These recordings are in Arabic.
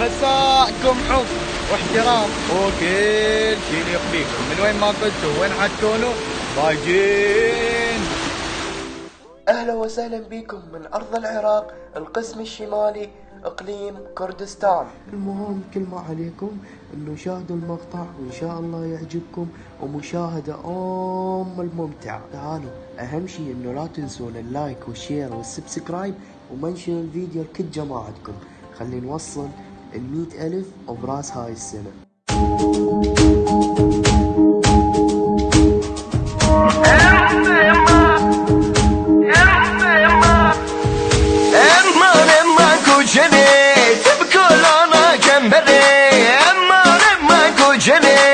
مساءكم حب واحترام. وكل شيء يخفيكم من وين ما كنتوا؟ وين حتكونوا باجين أهلا وسهلا بكم من أرض العراق القسم الشمالي إقليم كردستان. المهم كل ما عليكم إنه شاهدوا المقطع وإن شاء الله يعجبكم ومشاهدة ام الممتعة. تعالوا أهم شيء إنه لا تنسون ال like وال share وال subscribe ومنشن الفيديو لكل جماعتكم. خلي نوصل المئة ألف وبراس هاي السنة Emman emman kuceni Tıpkılana kemberi Emman emman kuceni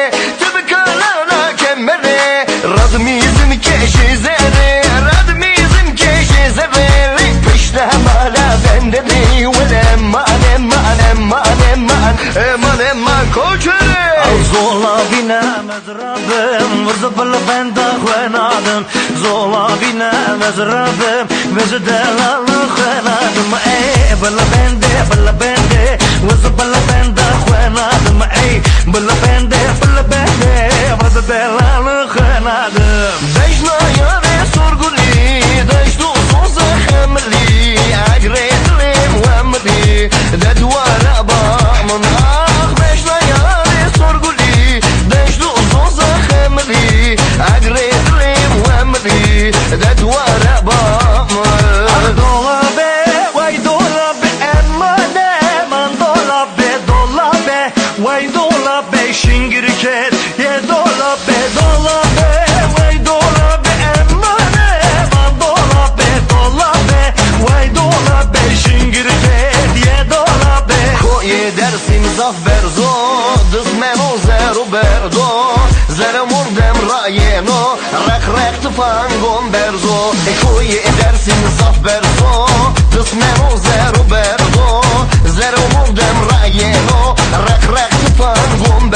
emman Emman emman kuceni زولا بنا مزربم ورزبل بندا خوانادم زولا بنا مزربم وزدل خوانادم اي بلا بنده بلا بنده وزبل بندا خوانادم اي بلا بنده بلا بنده وزدل خوانادم Dejna yare sorguli Dejdu soza xemli Agretlim wemli Dedwara bamın that's why. roze ruberdo Zere murdem rajeno. Rek rek të pangon berzo E kuj e dersin saf berzo Dësme roze ruberdo Zere murdem rajeno. Rek rek të pangon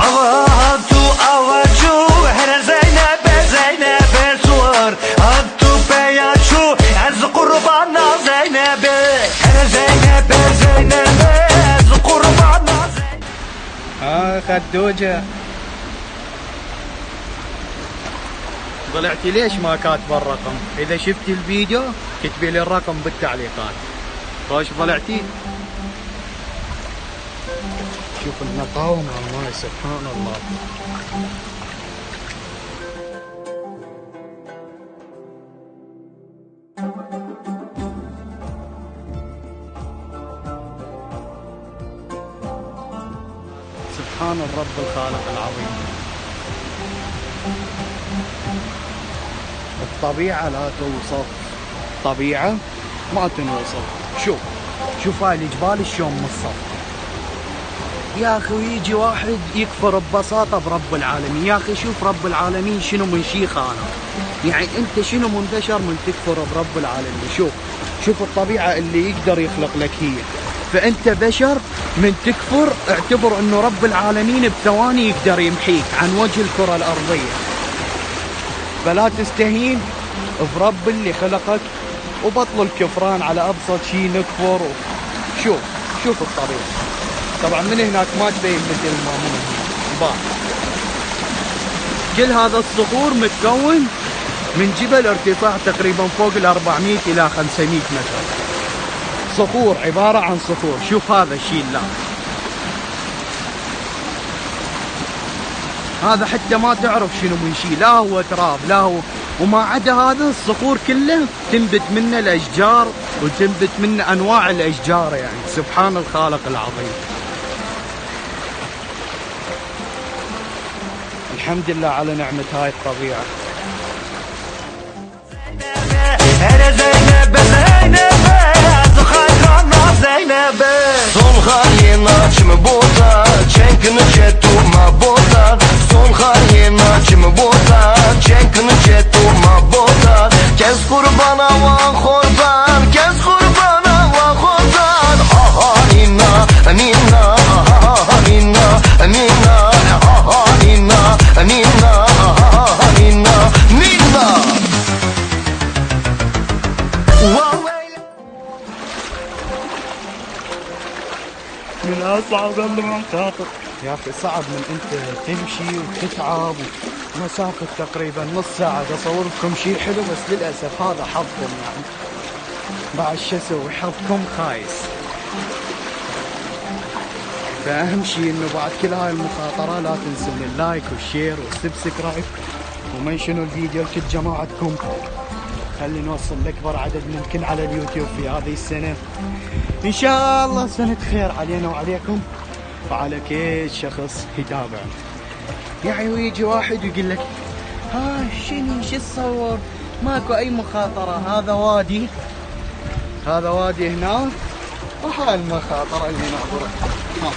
Avat آه خدوجة طلعتي ليش ما كاتبه الرقم؟ إذا شفتي الفيديو كتبي لي الرقم بالتعليقات. خوش طلعتي؟ شوف النقاوة مع الماي سبحان الله. الرب الخالق العظيم. الطبيعة لا توصف. طبيعة ما تنوصف. شوف شوف هاي الجبال شلون مصفة يا أخي ويجي واحد يكفر ببساطة برب العالمين. يا أخي شوف رب العالمين شنو من شي خانه يعني أنت شنو من بشر من تكفر برب العالمين؟ شوف شوف الطبيعة اللي يقدر يخلق لك هي. فأنت بشر من تكفر اعتبر أنه رب العالمين بثواني يقدر يمحيك عن وجه الكرة الأرضية. فلا تستهين برب اللي خلقك وبطل الكفران على أبسط شيء نكفر. شوف شوف الطبيعة طبعا من هناك ما تبين مثل ما من. كل هذا الصخور متكون من جبل ارتفاع تقريبا فوق ال 400 إلى 500 متر. صخور عبارة عن صخور. شوف هذا الشيء لا. هذا حتى ما تعرف شنو من شيء. لا هو تراب لا هو. وما عدا هذا الصخور كله تنبت منه الأشجار وتنبت منه أنواع الأشجار يعني. سبحان الخالق العظيم. الحمد لله على نعمة هاي الطبيعة. من صعب من خاطر يا أخي صعب من أنت تمشي وتتعب مسافة تقريبا نص ساعة اصور لكم شيء حلو بس للأسف هذا حظكم يعني. بعد شو أسوي؟ حظكم خايس. فأهم شيء إنه بعد كل هاي المخاطرة لا تنسون ال like وال share وال subscribe ومنشنوا الفيديو لكل جماعتكم؟ خلي نوصل لأكبر عدد ممكن على اليوتيوب في هذه السنة. إن شاء الله سنة خير علينا وعليكم. وعلى كل شخص يتابع يعني ويجي واحد ويقول لك ها شنو شو تصور؟ ماكو أي مخاطرة هذا وادي. هذا وادي هنا. وهاي المخاطرة اللي ناظرة ما.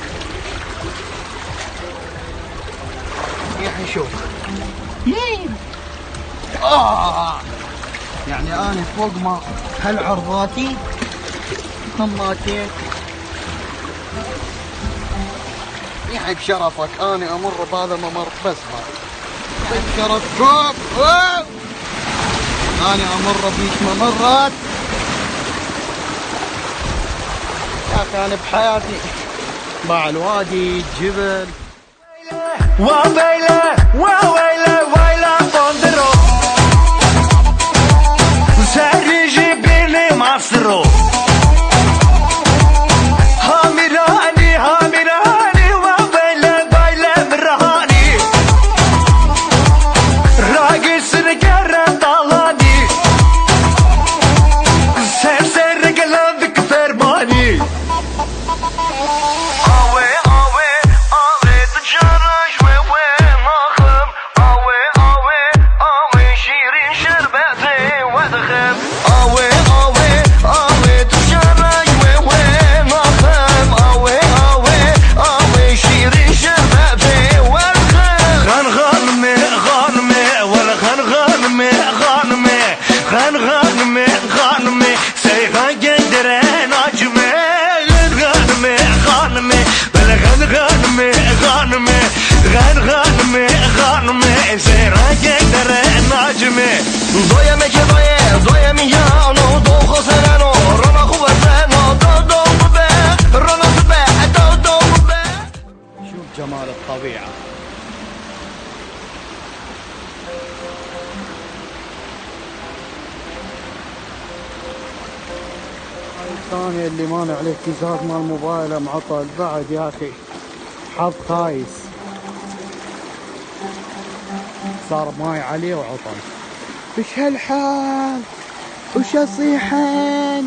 يعني شوف. آه. يعني أنا فوق ما هالعرضاتي هماتين يعني بشرفك أنا أمر بهذا الممر بس هذا بشرفكم. أنا أمر بيش ممرات يا أخي أنا بحياتي باع الوادي الجبل وويلة وويلة شوف جمال الطبيعة. هاي الثانية اللي مانع الاهتزاز مال موبايله معطل بعد يا أخي حظ خايس. صار ماي عليه وعطل وش هالحال؟ وش اصيحن